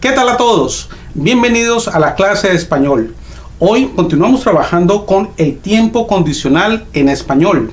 ¿Qué tal a todos? Bienvenidos a la clase de español. Hoy continuamos trabajando con el tiempo condicional en español.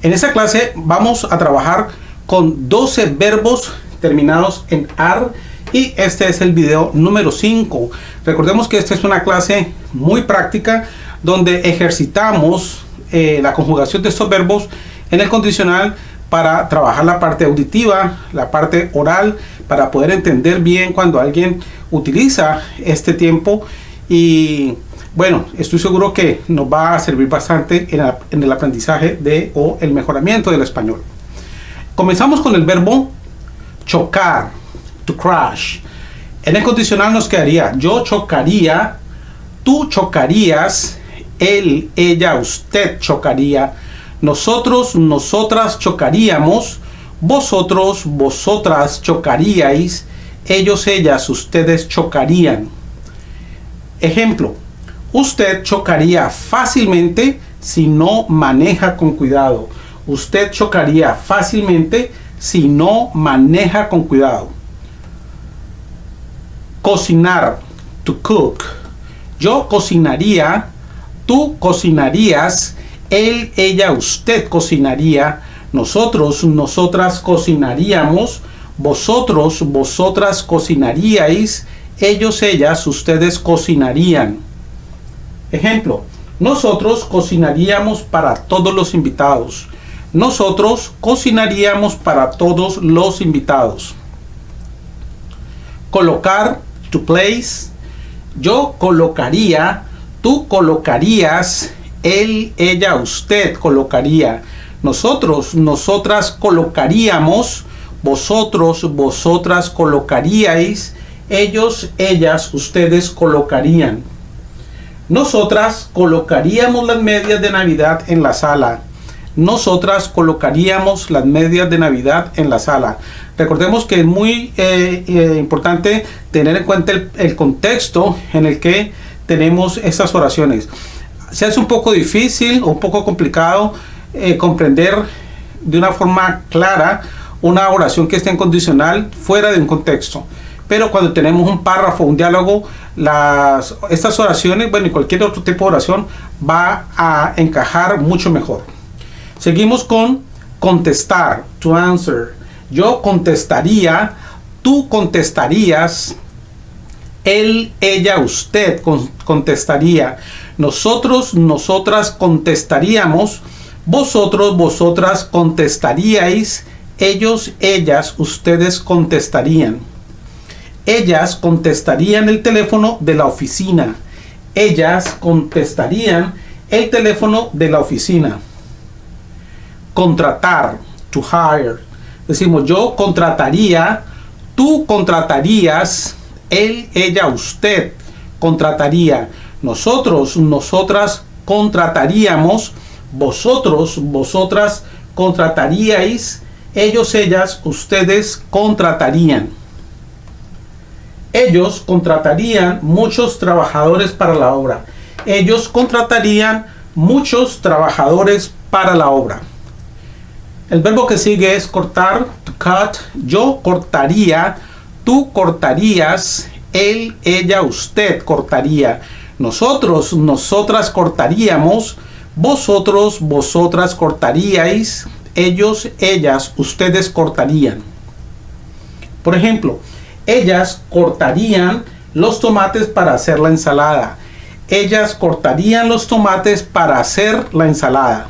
En esta clase vamos a trabajar con 12 verbos terminados en AR y este es el video número 5. Recordemos que esta es una clase muy práctica donde ejercitamos eh, la conjugación de estos verbos en el condicional para trabajar la parte auditiva, la parte oral, para poder entender bien cuando alguien utiliza este tiempo y bueno, estoy seguro que nos va a servir bastante en, el aprendizaje de o el mejoramiento del español. Comenzamos con el verbo chocar, to crash. En el condicional nos quedaría yo chocaría, tú chocarías, él, ella, usted chocaría, nosotros, nosotras chocaríamos, vosotros, vosotras chocaríais, ellos, ellas, ustedes chocarían. Ejemplo, usted chocaría fácilmente si no maneja con cuidado. Usted chocaría fácilmente si no maneja con cuidado. Cocinar, to cook. Yo cocinaría, tú cocinarías, él, ella, usted cocinaría, nosotros, nosotras cocinaríamos, vosotros, vosotras cocinaríais, ellos, ellas, ustedes cocinarían. Ejemplo, nosotros cocinaríamos para todos los invitados. Nosotros cocinaríamos para todos los invitados. Colocar, to place. Yo colocaría, tú colocarías, él, ella, usted colocaría. Nosotros, nosotras colocaríamos, vosotros, vosotras colocaríais, ellos, ellas, ustedes colocarían. Nosotras colocaríamos las medias de Navidad en la sala. Nosotras colocaríamos las medias de Navidad en la sala. Recordemos que es muy eh, eh, importante tener en cuenta el, contexto en el que tenemos estas oraciones. Se hace un poco difícil un poco complicado eh, comprender de una forma clara una oración que esté en condicional fuera de un contexto pero cuando tenemos un párrafo, un diálogo, estas oraciones, bueno, y cualquier otro tipo de oración va a encajar mucho mejor. Seguimos con contestar, to answer. Yo contestaría, tú contestarías, él, ella, usted contestaría, nosotros, nosotras contestaríamos, vosotros, vosotras contestaríais, ellos, ellas, ustedes contestarían. Ellas contestarían el teléfono de la oficina. Ellas contestarían el teléfono de la oficina. Contratar, to hire. Decimos, yo contrataría, tú contratarías, él, ella, usted contrataría. Nosotros, nosotras contrataríamos, vosotros, vosotras contrataríais, ellos, ellas, ustedes contratarían ellos contratarían muchos trabajadores para la obra. Ellos contratarían muchos trabajadores para la obra. El verbo que sigue es cortar, to cut. Yo cortaría, tú cortarías, él, ella, usted cortaría. Nosotros, nosotras cortaríamos, vosotros, vosotras cortaríais, ellos, ellas, ustedes cortarían. Por ejemplo, ellas cortarían los tomates para hacer la ensalada. Ellas cortarían los tomates para hacer la ensalada.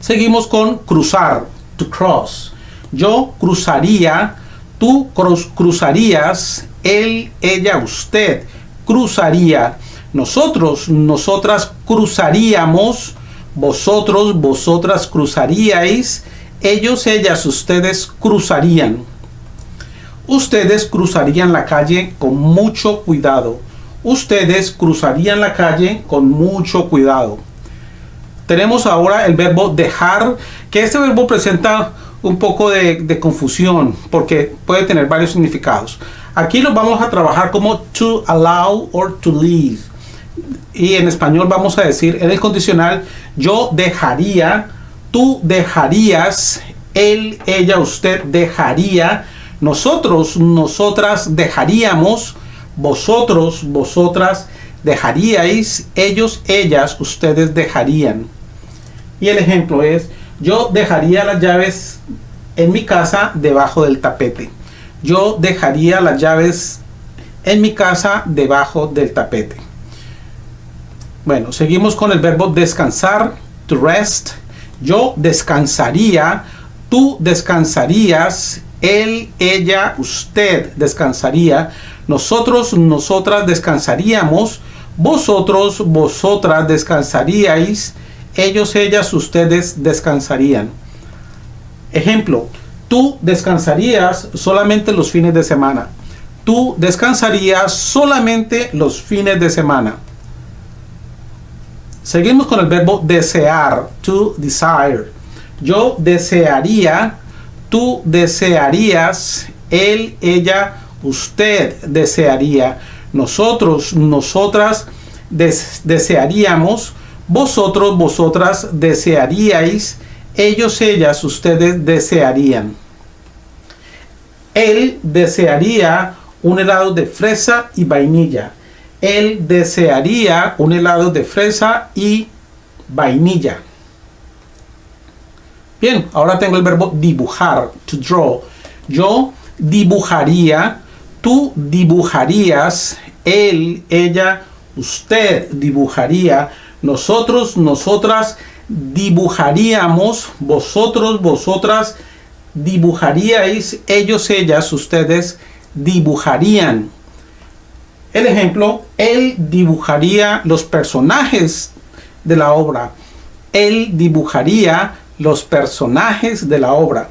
Seguimos con cruzar, to cross. Yo cruzaría, tú cruzarías, él, ella, usted cruzaría. Nosotros, nosotras cruzaríamos, vosotros, vosotras cruzaríais, ellos, ellas, ustedes cruzarían ustedes cruzarían la calle con mucho cuidado. Ustedes cruzarían la calle con mucho cuidado. Tenemos ahora el verbo dejar, que este verbo presenta un poco de, confusión porque puede tener varios significados. Aquí lo vamos a trabajar como to allow or to leave. Y en español vamos a decir en el condicional yo dejaría, tú dejarías, él, ella, usted dejaría, Nosotros, nosotras dejaríamos, vosotros, vosotras dejaríais, ellos, ellas, ustedes dejarían. Y el ejemplo es, yo dejaría las llaves en mi casa debajo del tapete. Yo dejaría las llaves en mi casa debajo del tapete. Bueno, seguimos con el verbo descansar, to rest. Yo descansaría, tú descansarías, él, ella, usted descansaría, nosotros, nosotras descansaríamos, vosotros, vosotras descansaríais, ellos, ellas, ustedes descansarían. Ejemplo, tú descansarías solamente los fines de semana. Tú descansarías solamente los fines de semana. Seguimos con el verbo desear, to desire. Yo desearía, tú desearías, él, ella, usted desearía, nosotros, nosotras desearíamos, vosotros, vosotras desearíais, ellos, ellas, ustedes desearían. Él desearía un helado de fresa y vainilla. Él desearía un helado de fresa y vainilla. Bien, ahora tengo el verbo dibujar, to draw. Yo dibujaría, tú dibujarías, él, ella, usted dibujaría, nosotros, nosotras dibujaríamos, vosotros, vosotras dibujaríais, ellos, ellas, ustedes dibujarían. El ejemplo, él dibujaría los personajes de la obra. Él dibujaría los personajes de la obra.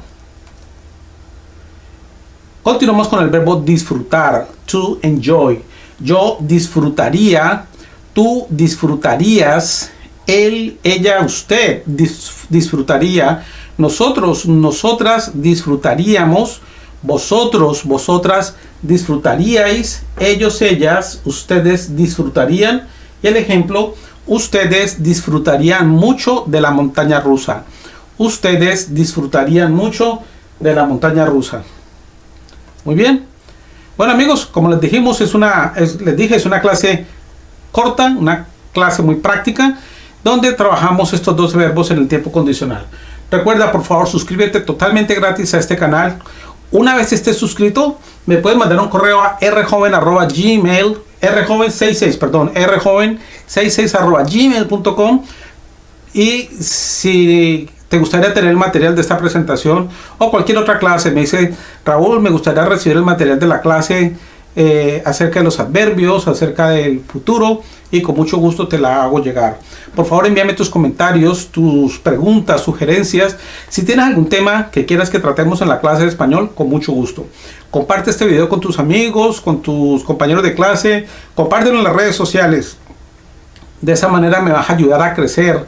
Continuamos con el verbo disfrutar, to enjoy. Yo disfrutaría, tú disfrutarías, él, ella, usted disfrutaría, nosotros, nosotras disfrutaríamos, vosotros, vosotras disfrutaríais, ellos, ellas, ustedes disfrutarían. Y el ejemplo, ustedes disfrutarían mucho de la montaña rusa. Ustedes disfrutarían mucho de la montaña rusa. Muy bien. Bueno amigos, como les dijimos, es una, les dije, es una clase corta, una clase muy práctica, donde trabajamos estos dos verbos en el tiempo condicional. Recuerda, por favor, suscríbete totalmente gratis a este canal. Una vez estés suscrito, me puedes mandar un correo a rjoven.gmail, rjoven66, perdón, rjoven66 gmail.com y si te gustaría tener el material de esta presentación o cualquier otra clase, me dice Raúl, me gustaría recibir el material de la clase eh, acerca de los adverbios, acerca del futuro y con mucho gusto te la hago llegar. Por favor envíame tus comentarios, tus preguntas, sugerencias. Si tienes algún tema que quieras que tratemos en la clase de español, con mucho gusto. Comparte este video con tus amigos, con tus compañeros de clase, compártelo en las redes sociales. De esa manera me vas a ayudar a crecer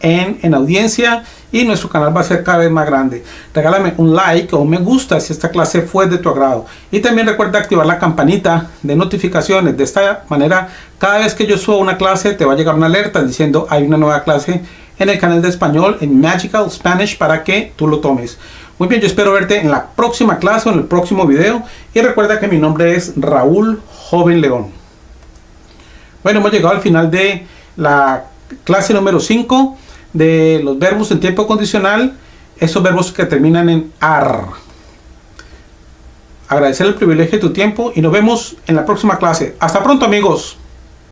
en, en audiencia y nuestro canal va a ser cada vez más grande. Regálame un like o un me gusta si esta clase fue de tu agrado. Y también recuerda activar la campanita de notificaciones. De esta manera, cada vez que yo suba una clase, te va a llegar una alerta diciendo hay una nueva clase en el canal de español en Magical Spanish para que tú lo tomes. Muy bien, yo espero verte en la próxima clase o en el próximo video. Y recuerda que mi nombre es Raúl Joven León. Bueno, hemos llegado al final de la clase número 5 de los verbos en tiempo condicional, esos verbos que terminan en AR. Agradecer el privilegio de tu tiempo y nos vemos en la próxima clase. Hasta pronto amigos.